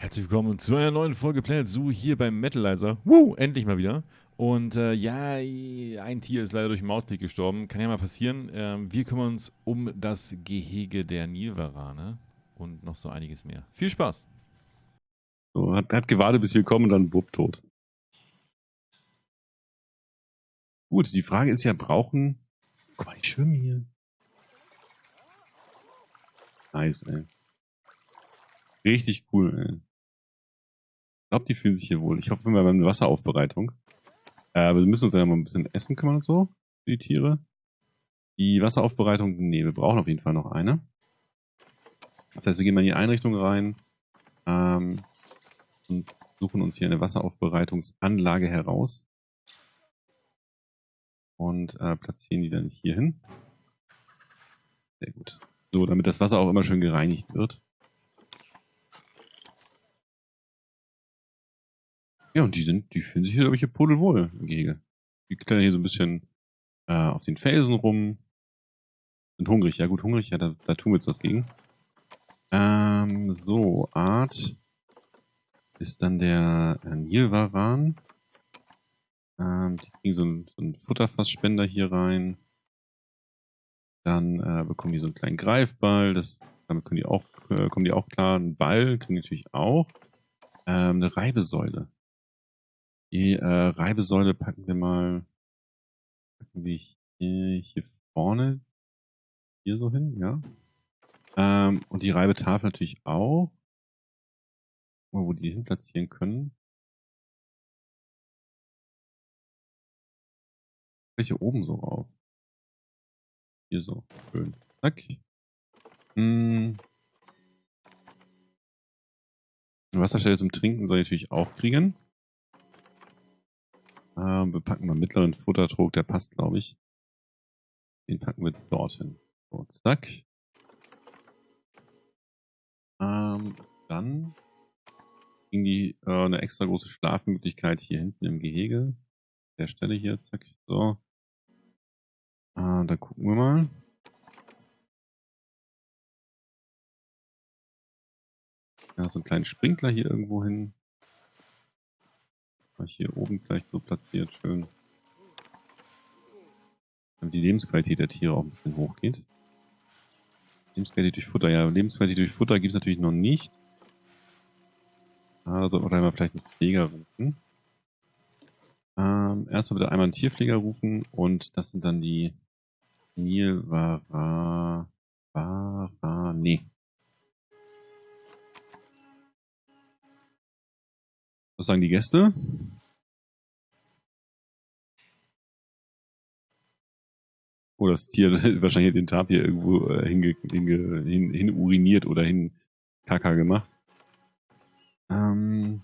Herzlich willkommen zu einer neuen Folge Planet Zoo hier beim Metalizer. Woo, endlich mal wieder. Und äh, ja, ein Tier ist leider durch den Mausklick gestorben. Kann ja mal passieren. Ähm, wir kümmern uns um das Gehege der Nilvarane und noch so einiges mehr. Viel Spaß! So, hat, hat gewartet, bis wir kommen und dann bupp tot. Gut, die Frage ist ja, brauchen... Guck mal, ich schwimme hier. Nice, ey. Richtig cool, ey. Ich glaube, die fühlen sich hier wohl. Ich hoffe, wir haben eine Wasseraufbereitung. Äh, wir müssen uns dann mal ein bisschen Essen kümmern und so, für die Tiere. Die Wasseraufbereitung, nee, wir brauchen auf jeden Fall noch eine. Das heißt, wir gehen mal in die Einrichtung rein ähm, und suchen uns hier eine Wasseraufbereitungsanlage heraus. Und äh, platzieren die dann hier hin. Sehr gut. So, damit das Wasser auch immer schön gereinigt wird. Ja, und die sind, die fühlen sich hier, glaube ich, hier pudelwohl im Gehege. Die klettern hier so ein bisschen äh, auf den Felsen rum. Sind hungrig, ja gut, hungrig, ja, da, da tun wir jetzt was gegen. Ähm, so, Art ist dann der äh, Nilwaran. Ähm, die kriegen so einen, so einen Futterfassspender hier rein. Dann äh, bekommen die so einen kleinen Greifball. Das, damit können die auch, äh, kommen die auch klar. Ein Ball kriegen die natürlich auch. Ähm, eine Reibesäule. Die äh, Reibesäule packen wir mal packen wir hier, hier vorne hier so hin, ja. Ähm, und die Reibetafel natürlich auch. Mal, wo die hin platzieren können. Welche oben so rauf? Hier so. Schön. Zack. Hm. Wasserstelle zum Trinken soll ich natürlich auch kriegen. Ähm, wir packen mal mittleren Futtertrog, der passt, glaube ich. Den packen wir dorthin. So, zack. Ähm, dann ging die äh, eine extra große Schlafmöglichkeit hier hinten im Gehege. Der Stelle hier, zack. So. Äh, da gucken wir mal. Ja, so einen kleinen Sprinkler hier irgendwo hin. Hier oben gleich so platziert, schön. Damit die Lebensqualität der Tiere auch ein bisschen hochgeht. Lebensqualität durch Futter, ja, Lebensqualität durch Futter gibt es natürlich noch nicht. Also oder mal vielleicht einen Pfleger rufen. Ähm, erstmal bitte einmal einen Tierpfleger rufen und das sind dann die Nilvara... Vara... Nee. Was sagen die Gäste? Oh, das Tier wahrscheinlich den Tapir irgendwo äh, hinge, hin, hin, uriniert oder hin Kaka gemacht. Ähm,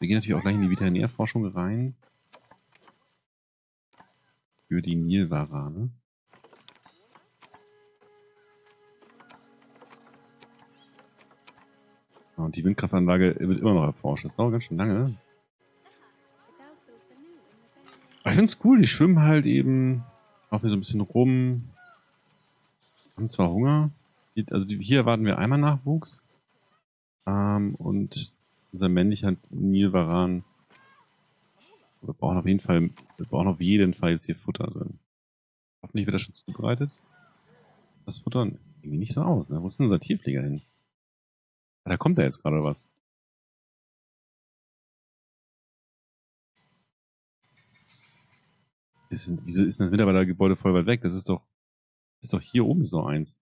wir gehen natürlich auch gleich in die Veterinärforschung rein. Für die Nilwarane. Und die Windkraftanlage wird immer noch erforscht. Das dauert ganz schön lange. Aber ich finde es cool, die schwimmen halt eben auch wieder so ein bisschen rum. Haben zwar Hunger. Also hier erwarten wir einmal Nachwuchs. Ähm, und unser männlicher Nilvaran. Wir brauchen auf jeden Fall, wir brauchen auf jeden Fall jetzt hier Futter drin. Hoffentlich wird das schon zubereitet. Das Futter sieht irgendwie nicht so aus, ne? Wo ist denn unser Tierpfleger hin? Da kommt da jetzt gerade was. Sind, wieso ist das Mitarbeitergebäude voll weit weg? Das ist doch, ist doch hier oben so eins.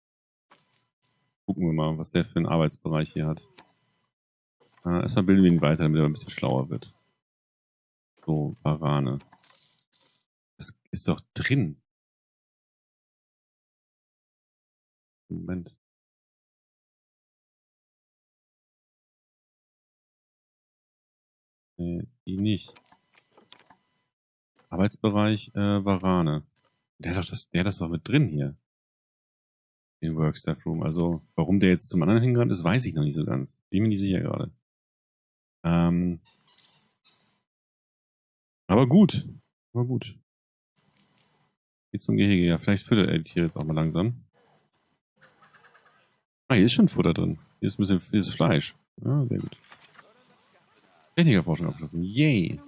Gucken wir mal, was der für einen Arbeitsbereich hier hat. Äh, erstmal bilden wir ihn weiter, damit er ein bisschen schlauer wird. So, Varane. Das ist doch drin. Moment. Nee, die nicht. Arbeitsbereich äh, Varane. Der hat doch das, der hat das doch mit drin hier. Den Workstaff Room. Also, warum der jetzt zum anderen hingerannt ist, weiß ich noch nicht so ganz. Bin mir nicht sicher gerade. Ähm, aber gut. Aber gut. Geht zum Gehege. Ja, vielleicht füttert er die Tiere jetzt auch mal langsam. Ah, hier ist schon Futter drin. Hier ist ein bisschen hier ist Fleisch. Ja, sehr gut. Technikerforschung abgeschlossen. Yay!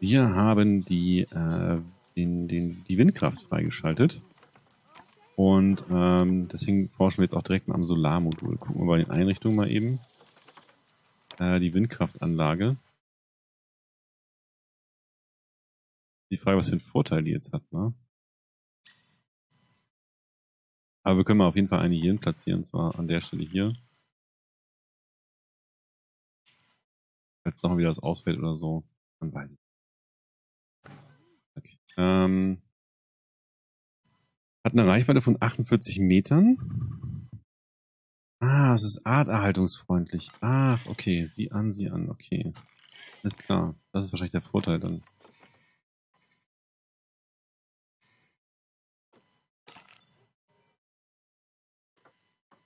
Wir haben die, äh, den, den, die Windkraft freigeschaltet. Und ähm, deswegen forschen wir jetzt auch direkt mal am Solarmodul. Gucken wir bei den Einrichtungen mal eben. Äh, die Windkraftanlage. Die Frage, was für einen Vorteil die jetzt hat, ne? Aber wir können mal auf jeden Fall eine hier platzieren, und zwar an der Stelle hier. Falls doch wieder was ausfällt oder so, dann weiß ich. Okay. Ähm, hat eine Reichweite von 48 Metern. Ah, es ist arterhaltungsfreundlich. Ach, okay. Sieh an, sieh an. Okay. Ist klar. Das ist wahrscheinlich der Vorteil dann.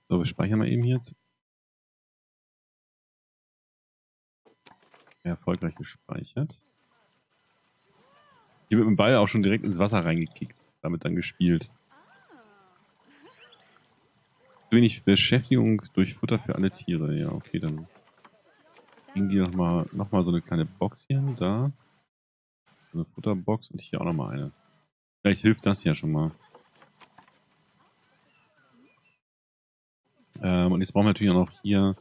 So, wir speichern mal eben jetzt. Erfolgreich gespeichert. Hier wird mit dem Ball auch schon direkt ins Wasser reingekickt. Damit dann gespielt. Wenig Beschäftigung durch Futter für alle Tiere. Ja, okay, dann kriegen die nochmal noch mal so eine kleine Box hier. Da. So eine Futterbox und hier auch nochmal eine. Vielleicht hilft das ja schon mal. Ähm, und jetzt brauchen wir natürlich auch noch hier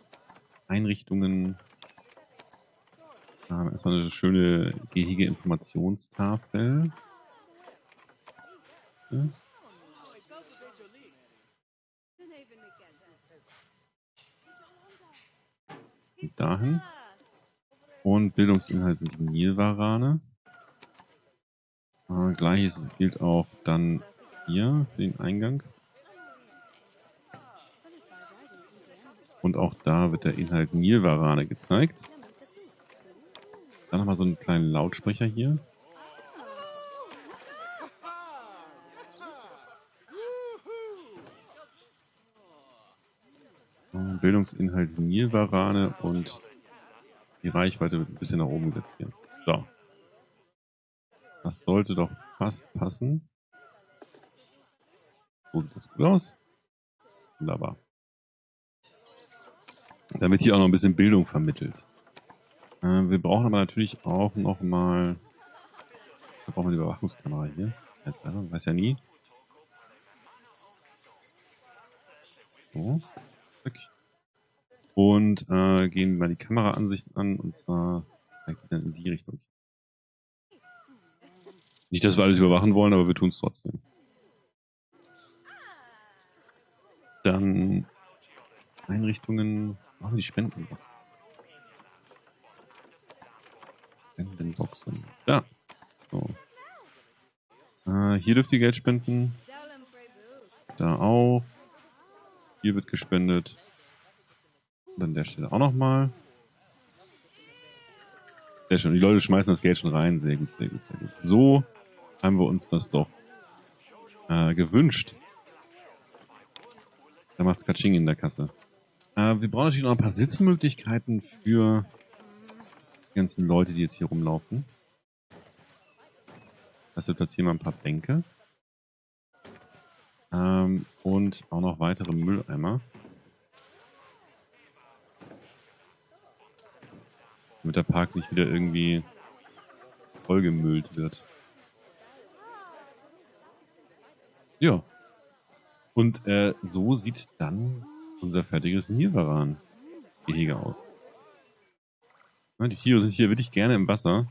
Einrichtungen. Ähm, erstmal eine schöne Gehege-Informationstafel. Ja. dahin. Und Bildungsinhalt sind Nilwarane. Äh, Gleiches gilt auch dann hier für den Eingang. Und auch da wird der Inhalt Nilwarane gezeigt. Dann nochmal so einen kleinen Lautsprecher hier. Bildungsinhalt Nilwarane und die Reichweite wird ein bisschen nach oben gesetzt hier. So. Das sollte doch fast passen. So sieht das gut aus. Wunderbar. Damit hier auch noch ein bisschen Bildung vermittelt. Äh, wir brauchen aber natürlich auch noch mal. Wir brauchen eine Überwachungskamera hier. Jetzt einfach, weiß ja nie. So. Und äh, gehen mal die Kameraansicht an und zwar dann in die Richtung. Nicht, dass wir alles überwachen wollen, aber wir tun es trotzdem. Dann Einrichtungen Machen die Spendenbox. Spendenboxen. Ja. So. Äh, hier dürft ihr Geld spenden. Da auch. Hier wird gespendet. Und an der Stelle auch nochmal. Sehr schön. Die Leute schmeißen das Geld schon rein. Sehr gut, sehr gut, sehr gut. So haben wir uns das doch äh, gewünscht. Da macht's Katsching in der Kasse. Äh, wir brauchen natürlich noch ein paar Sitzmöglichkeiten für ganzen Leute, die jetzt hier rumlaufen. Also platzieren wir ein paar Bänke. Ähm, und auch noch weitere Mülleimer. Damit der Park nicht wieder irgendwie vollgemüllt wird. Ja. Und äh, so sieht dann unser fertiges Nilwaran-Gehege aus. Ja, die Tiere sind hier wirklich gerne im Wasser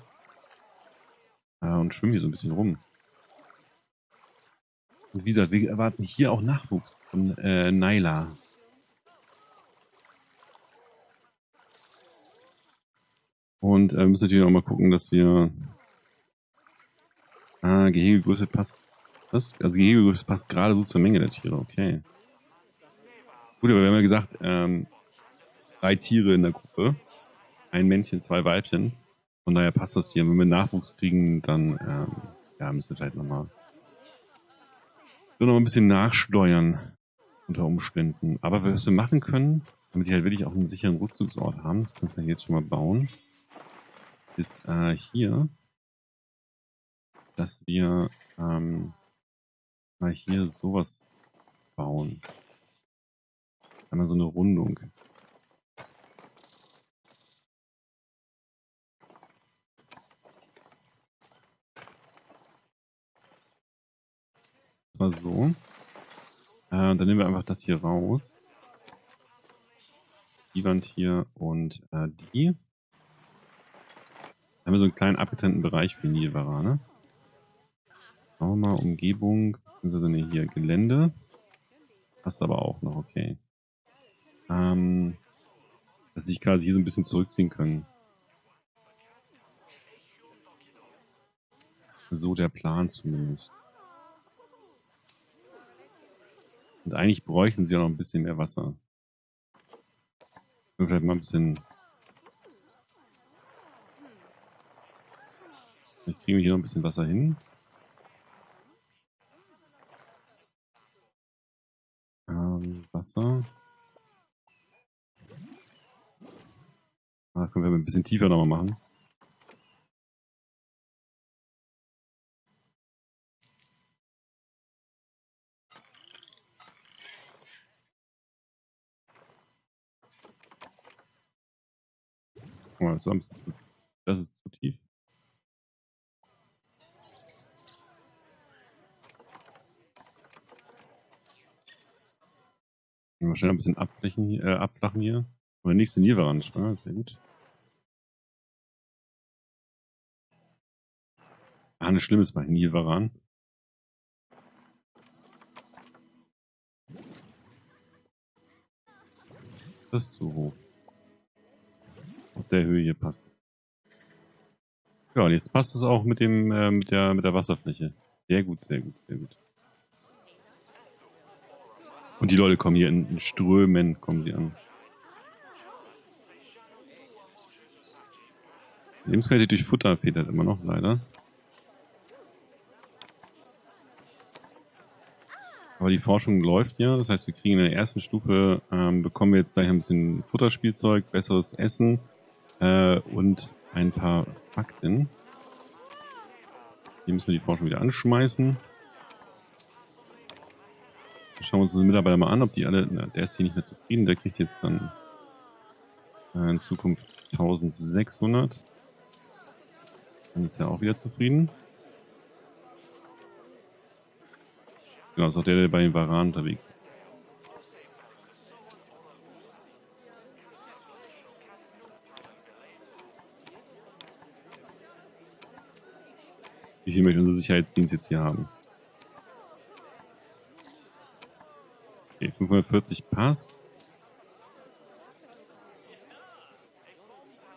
und schwimmen hier so ein bisschen rum. Und wie gesagt, wir erwarten hier auch Nachwuchs von äh, Naila. Und äh, müssen natürlich auch mal gucken, dass wir... Ah, Gehegegröße passt. Was? Also Gehegegröße passt gerade so zur Menge der Tiere, okay. Gut, aber wir haben ja gesagt, ähm, drei Tiere in der Gruppe. Ein Männchen, zwei Weibchen. Von daher passt das hier. Wenn wir Nachwuchs kriegen, dann ähm, ja, müssen wir vielleicht nochmal so noch ein bisschen nachsteuern unter Umständen. Aber was wir machen können, damit die halt wirklich auch einen sicheren Rückzugsort haben, das können wir jetzt schon mal bauen, ist äh, hier, dass wir ähm, mal hier sowas bauen. Einmal so eine Rundung. Wir so. Äh, dann nehmen wir einfach das hier raus. Die Wand hier und äh, die. Dann haben wir so einen kleinen abgetrennten Bereich für Nilvarane. Schauen wir mal, Umgebung, also ne, hier Gelände. Passt aber auch noch, okay. Ähm, dass sich quasi hier so ein bisschen zurückziehen können. So der Plan zumindest. Und eigentlich bräuchten sie ja noch ein bisschen mehr Wasser. Vielleicht mal ein bisschen... Vielleicht kriegen wir hier noch ein bisschen Wasser hin. Ähm, Wasser. Ah, können wir ein bisschen tiefer nochmal machen. Oh, das, war ein bisschen zu, das ist zu tief. Mal schnell ein bisschen abflächen, äh, abflachen hier. Oder nächste Nilvaransch, ne? Sehr gut. Ah, nichts Schlimmes bei Nilvaran. Das ist zu hoch der Höhe hier passt. Ja, und jetzt passt es auch mit dem äh, mit der mit der Wasserfläche. Sehr gut, sehr gut, sehr gut. Und die Leute kommen hier in, in Strömen, kommen sie an. Lebensqualität durch Futter fehlt halt immer noch, leider. Aber die Forschung läuft ja, das heißt, wir kriegen in der ersten Stufe, ähm, bekommen wir jetzt gleich ein bisschen Futterspielzeug, besseres Essen äh, und ein paar Fakten. Hier müssen wir die Forschung wieder anschmeißen. Schauen wir uns unsere Mitarbeiter mal an, ob die alle... Na, der ist hier nicht mehr zufrieden. Der kriegt jetzt dann äh, in Zukunft 1600. Dann ist er auch wieder zufrieden. Genau, ist auch der, der bei den Varan unterwegs ist. Wie viel möchte unser Sicherheitsdienst jetzt hier haben? Okay, 540 passt.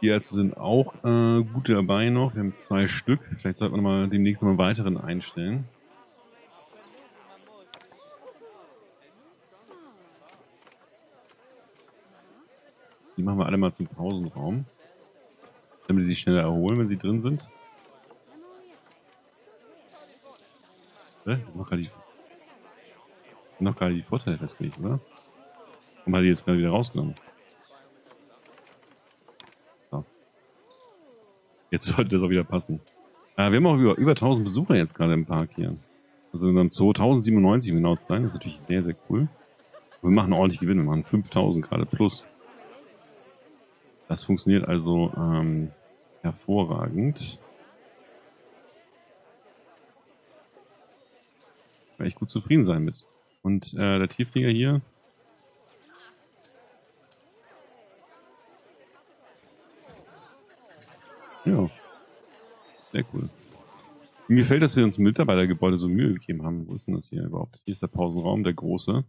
Die Ärzte sind auch äh, gut dabei noch. Wir haben zwei Stück. Vielleicht sollten wir mal demnächst mal einen weiteren einstellen. Die machen wir alle mal zum Pausenraum. Damit sie sich schneller erholen, wenn sie drin sind. Noch gerade die, noch gerade die Vorteile festgelegt, oder? Warum hat die jetzt gerade wieder rausgenommen? So. Jetzt sollte das auch wieder passen. Äh, wir haben auch über, über 1000 Besucher jetzt gerade im Park hier. Also in unserem Zoo 1097 um genau zu sein. Das ist natürlich sehr, sehr cool. wir machen ordentlich Gewinn. Wir machen 5000 gerade plus. Das funktioniert also ähm, hervorragend. Kann ich gut zufrieden sein mit. Und äh, der Tiefflieger hier. Ja. Sehr cool. Mir gefällt, dass wir uns im Mitarbeitergebäude so Mühe gegeben haben. Wo ist denn das hier überhaupt? Hier ist der Pausenraum, der große.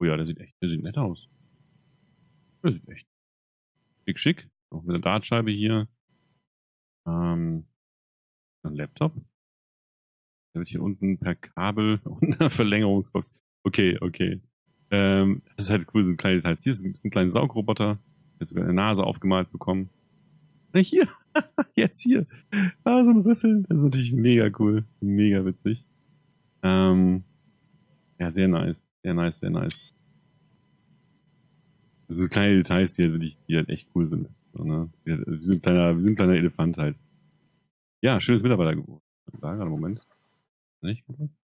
Oh ja, der sieht echt, der sieht nett aus. Der sieht echt schick, schick. Auch mit der Dartscheibe hier. Ähm, ein Laptop. Wird hier unten per Kabel und einer Verlängerungsbox. Okay, okay. Ähm, das ist halt cool, so kleine Details. Hier ist ein kleiner Saugroboter. Hat sogar eine Nase aufgemalt bekommen. Hier, jetzt hier. Ah, so ein Rüssel. Das ist natürlich mega cool. Mega witzig. Ähm, ja, sehr nice. Sehr nice, sehr nice. Das sind kleine Details, die halt, wirklich, die halt echt cool sind. So, ne? Halt, wir, sind ein kleiner, wir sind ein kleiner Elefant halt. Ja, schönes Mitarbeitergebot. Da gerade Moment. Nicht was?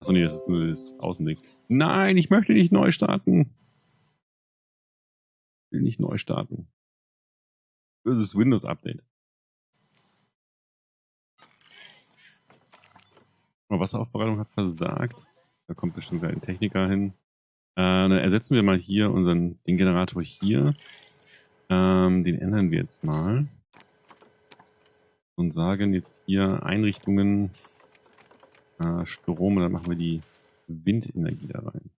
Achso, nee, das ist nur das Außending. Nein, ich möchte nicht neu starten. Ich will nicht neu starten. Böses Windows-Update. Wasseraufbereitung hat versagt. Da kommt bestimmt gleich ein Techniker hin. Äh, dann ersetzen wir mal hier unseren, den Generator hier. Ähm, den ändern wir jetzt mal. Und sagen jetzt hier Einrichtungen äh, Strom und dann machen wir die Windenergie da rein.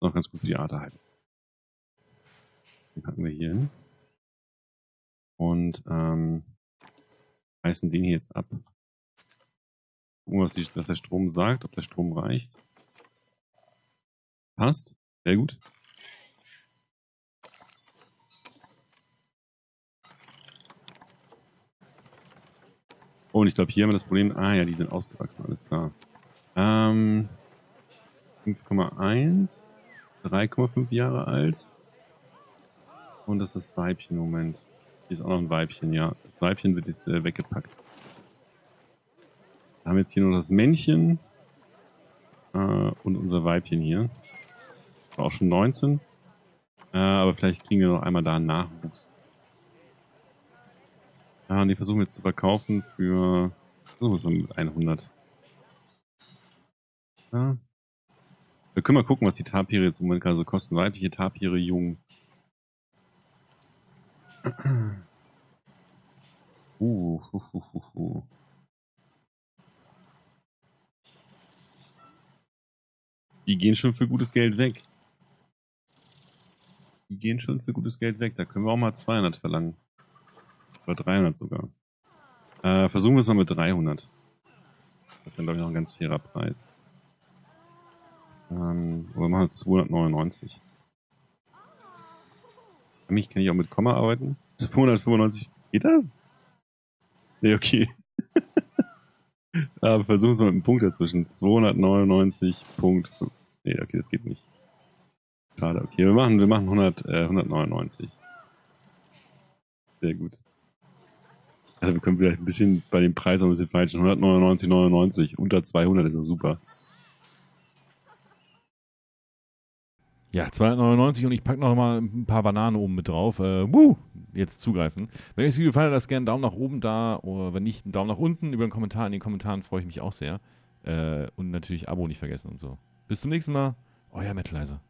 Noch ganz gut für die Arterhaltung. Den packen wir hier hin. Und ähm, reißen den hier jetzt ab. Gucken, was, die, was der Strom sagt, ob der Strom reicht. Passt. Sehr gut. Oh, und ich glaube, hier haben wir das Problem. Ah ja, die sind ausgewachsen, alles klar. Ähm, 5,1, 3,5 Jahre alt. Und das ist das Weibchen, Moment. Hier ist auch noch ein Weibchen, ja. Das Weibchen wird jetzt äh, weggepackt. Wir haben jetzt hier nur das Männchen äh, und unser Weibchen hier. War auch schon 19. Äh, aber vielleicht kriegen wir noch einmal da einen Nachwuchs. Ja, und die versuchen jetzt zu verkaufen für versuchen wir mit 100. Ja. Wir können mal gucken, was die Tapire jetzt im Moment gerade so kosten. Weibliche Tapire jung. Uh, hu, hu, hu, hu. Die gehen schon für gutes Geld weg. Die gehen schon für gutes Geld weg. Da können wir auch mal 200 verlangen. Oder 300 sogar. Äh, versuchen wir es mal mit 300. Das ist dann, glaube ich, noch ein ganz fairer Preis. Ähm, oder machen wir 299. Für mich kann ich auch mit Komma arbeiten. 295. Geht das? Nee, okay. Aber versuchen wir mit einem Punkt dazwischen. 299.5. Nee, okay, das geht nicht. Schade, okay. Wir machen, wir machen 100, äh, 199. Sehr gut. Also wir können vielleicht ein bisschen bei dem Preis ein bisschen falschen. 199,99. Unter 200 ist das super. Ja, 299 und ich packe noch mal ein paar Bananen oben mit drauf. Äh, wuh, jetzt zugreifen. Wenn euch das Video gefallen hat, lasst gerne einen Daumen nach oben da oder wenn nicht, einen Daumen nach unten über einen Kommentar. In den Kommentaren freue ich mich auch sehr. Äh, und natürlich Abo nicht vergessen und so. Bis zum nächsten Mal. Euer Metalizer.